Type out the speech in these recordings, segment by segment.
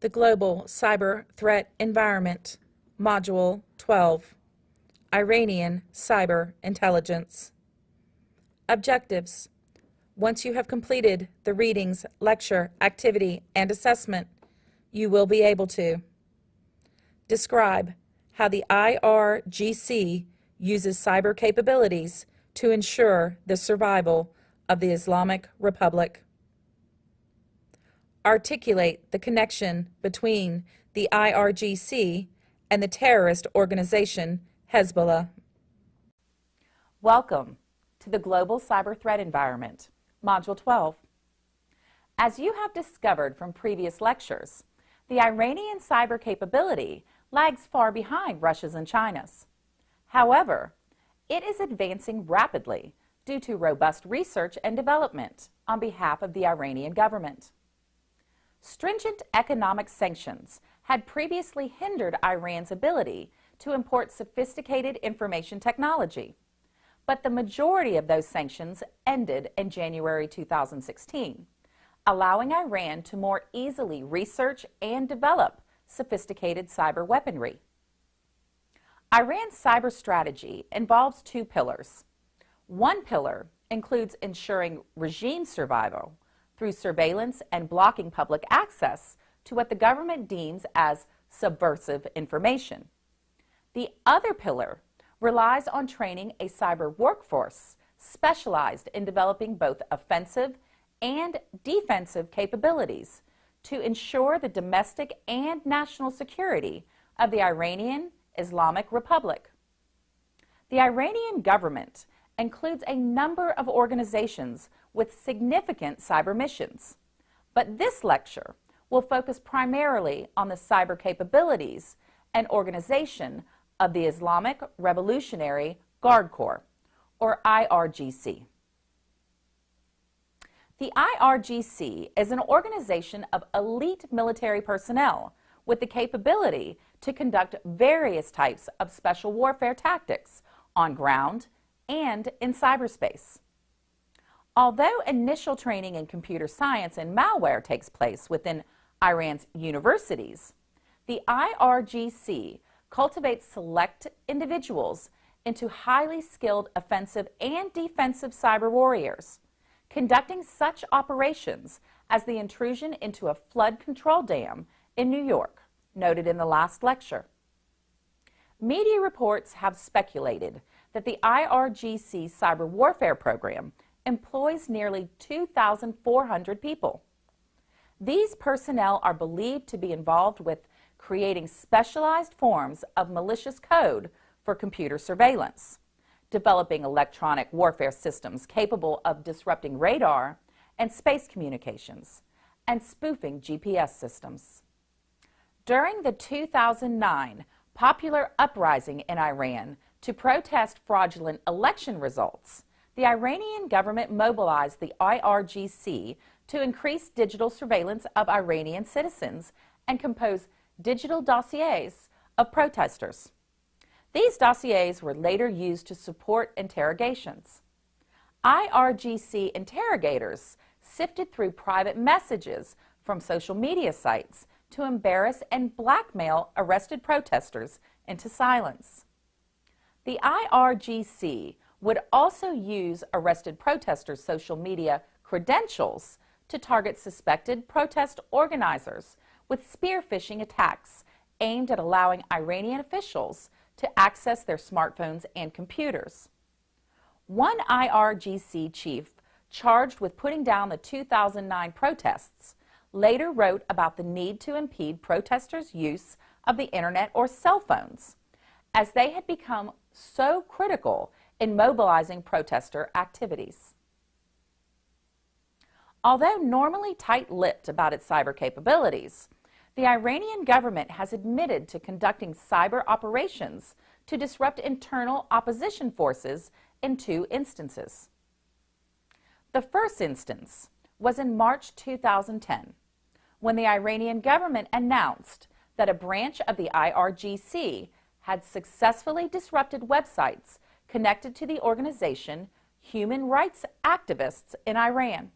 The Global Cyber Threat Environment, Module 12, Iranian Cyber Intelligence. Objectives. Once you have completed the readings, lecture, activity, and assessment, you will be able to describe how the IRGC uses cyber capabilities to ensure the survival of the Islamic Republic. Articulate the connection between the IRGC and the terrorist organization Hezbollah. Welcome to the Global Cyber Threat Environment, Module 12. As you have discovered from previous lectures, the Iranian cyber capability lags far behind Russia's and China's. However, it is advancing rapidly due to robust research and development on behalf of the Iranian government. Stringent economic sanctions had previously hindered Iran's ability to import sophisticated information technology, but the majority of those sanctions ended in January 2016, allowing Iran to more easily research and develop sophisticated cyber weaponry. Iran's cyber strategy involves two pillars. One pillar includes ensuring regime survival through surveillance and blocking public access to what the government deems as subversive information. The other pillar relies on training a cyber workforce specialized in developing both offensive and defensive capabilities to ensure the domestic and national security of the Iranian Islamic Republic. The Iranian government includes a number of organizations with significant cyber missions, but this lecture will focus primarily on the cyber capabilities and organization of the Islamic Revolutionary Guard Corps, or IRGC. The IRGC is an organization of elite military personnel with the capability to conduct various types of special warfare tactics on ground and in cyberspace. Although initial training in computer science and malware takes place within Iran's universities, the IRGC cultivates select individuals into highly skilled offensive and defensive cyber warriors conducting such operations as the intrusion into a flood control dam in New York, noted in the last lecture. Media reports have speculated that the IRGC cyber warfare program employs nearly 2,400 people. These personnel are believed to be involved with creating specialized forms of malicious code for computer surveillance developing electronic warfare systems capable of disrupting radar and space communications, and spoofing GPS systems. During the 2009 popular uprising in Iran to protest fraudulent election results, the Iranian government mobilized the IRGC to increase digital surveillance of Iranian citizens and compose digital dossiers of protesters. These dossiers were later used to support interrogations. IRGC interrogators sifted through private messages from social media sites to embarrass and blackmail arrested protesters into silence. The IRGC would also use arrested protesters' social media credentials to target suspected protest organizers with spear phishing attacks aimed at allowing Iranian officials to access their smartphones and computers. One IRGC chief charged with putting down the 2009 protests later wrote about the need to impede protesters' use of the internet or cell phones, as they had become so critical in mobilizing protester activities. Although normally tight-lipped about its cyber capabilities, the Iranian government has admitted to conducting cyber operations to disrupt internal opposition forces in two instances. The first instance was in March 2010, when the Iranian government announced that a branch of the IRGC had successfully disrupted websites connected to the organization human rights activists in Iran.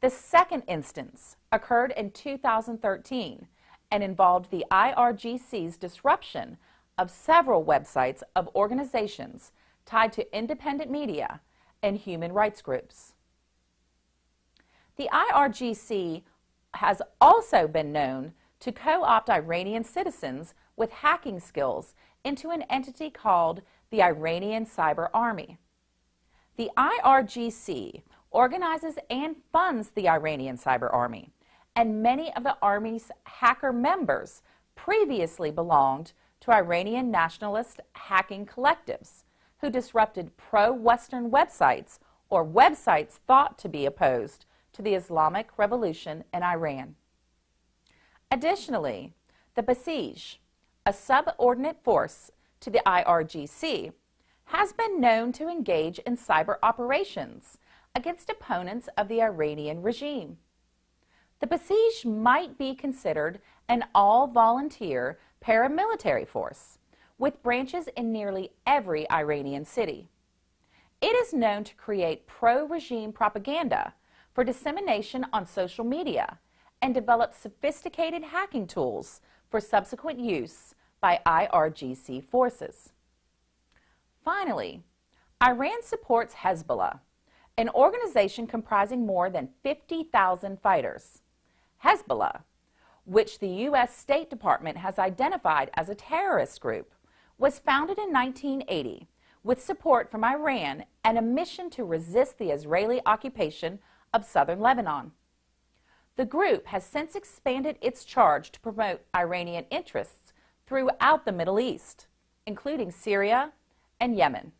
The second instance occurred in 2013 and involved the IRGC's disruption of several websites of organizations tied to independent media and human rights groups. The IRGC has also been known to co-opt Iranian citizens with hacking skills into an entity called the Iranian Cyber Army. The IRGC organizes and funds the Iranian Cyber Army, and many of the Army's hacker members previously belonged to Iranian nationalist hacking collectives who disrupted pro-Western websites or websites thought to be opposed to the Islamic Revolution in Iran. Additionally, the Basij, a subordinate force to the IRGC, has been known to engage in cyber operations against opponents of the Iranian regime. The Basij might be considered an all-volunteer paramilitary force with branches in nearly every Iranian city. It is known to create pro-regime propaganda for dissemination on social media and develop sophisticated hacking tools for subsequent use by IRGC forces. Finally, Iran supports Hezbollah, an organization comprising more than 50,000 fighters. Hezbollah, which the U.S. State Department has identified as a terrorist group, was founded in 1980 with support from Iran and a mission to resist the Israeli occupation of southern Lebanon. The group has since expanded its charge to promote Iranian interests throughout the Middle East, including Syria and Yemen.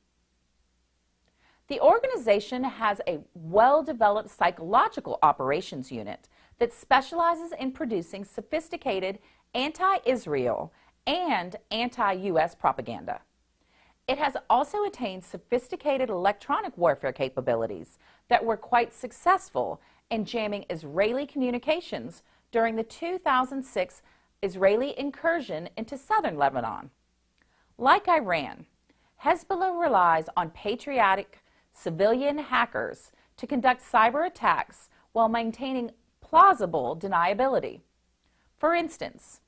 The organization has a well-developed psychological operations unit that specializes in producing sophisticated anti-Israel and anti-U.S. propaganda. It has also attained sophisticated electronic warfare capabilities that were quite successful in jamming Israeli communications during the 2006 Israeli incursion into southern Lebanon. Like Iran, Hezbollah relies on patriotic civilian hackers to conduct cyber attacks while maintaining plausible deniability. For instance,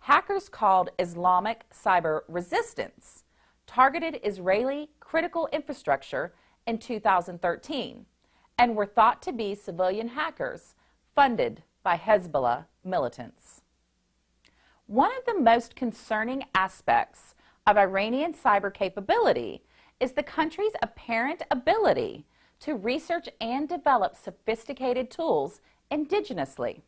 hackers called Islamic Cyber Resistance targeted Israeli critical infrastructure in 2013 and were thought to be civilian hackers funded by Hezbollah militants. One of the most concerning aspects of Iranian cyber capability is the country's apparent ability to research and develop sophisticated tools indigenously.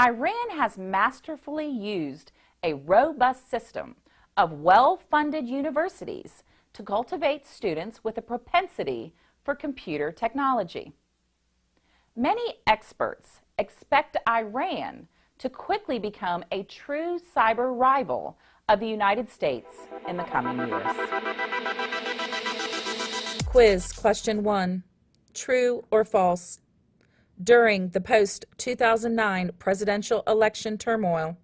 Iran has masterfully used a robust system of well-funded universities to cultivate students with a propensity for computer technology. Many experts expect Iran to quickly become a true cyber rival of the United States in the coming years. Quiz question 1. True or false? During the post-2009 presidential election turmoil,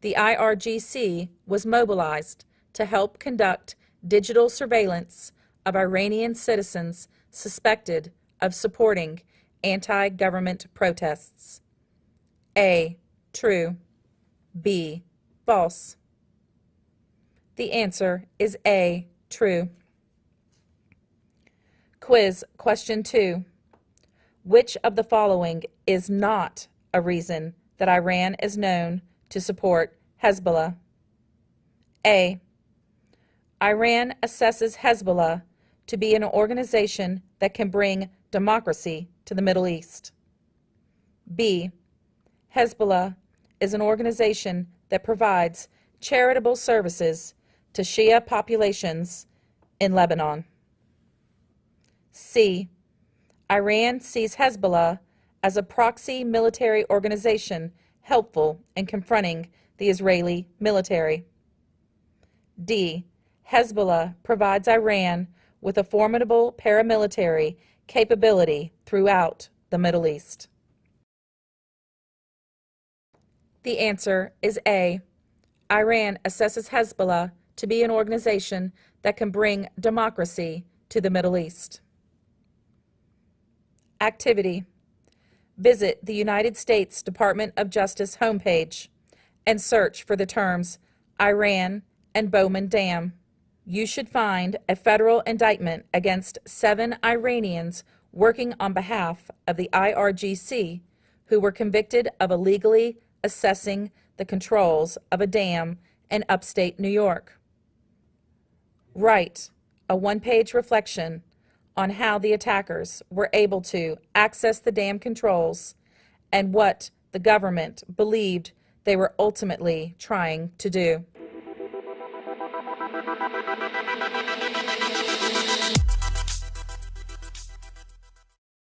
the IRGC was mobilized to help conduct digital surveillance of Iranian citizens suspected of supporting anti-government protests. A. True. B. False. The answer is A. True. Quiz question 2. Which of the following is not a reason that Iran is known to support Hezbollah? A. Iran assesses Hezbollah to be an organization that can bring democracy to the Middle East. B. Hezbollah is an organization that provides charitable services to Shia populations in Lebanon. C. Iran sees Hezbollah as a proxy military organization helpful in confronting the Israeli military. D. Hezbollah provides Iran with a formidable paramilitary capability throughout the Middle East? The answer is A. Iran assesses Hezbollah to be an organization that can bring democracy to the Middle East. Activity Visit the United States Department of Justice homepage and search for the terms Iran and Bowman Dam. You should find a federal indictment against seven Iranians working on behalf of the IRGC who were convicted of illegally assessing the controls of a dam in upstate New York. Write a one page reflection on how the attackers were able to access the dam controls and what the government believed they were ultimately trying to do.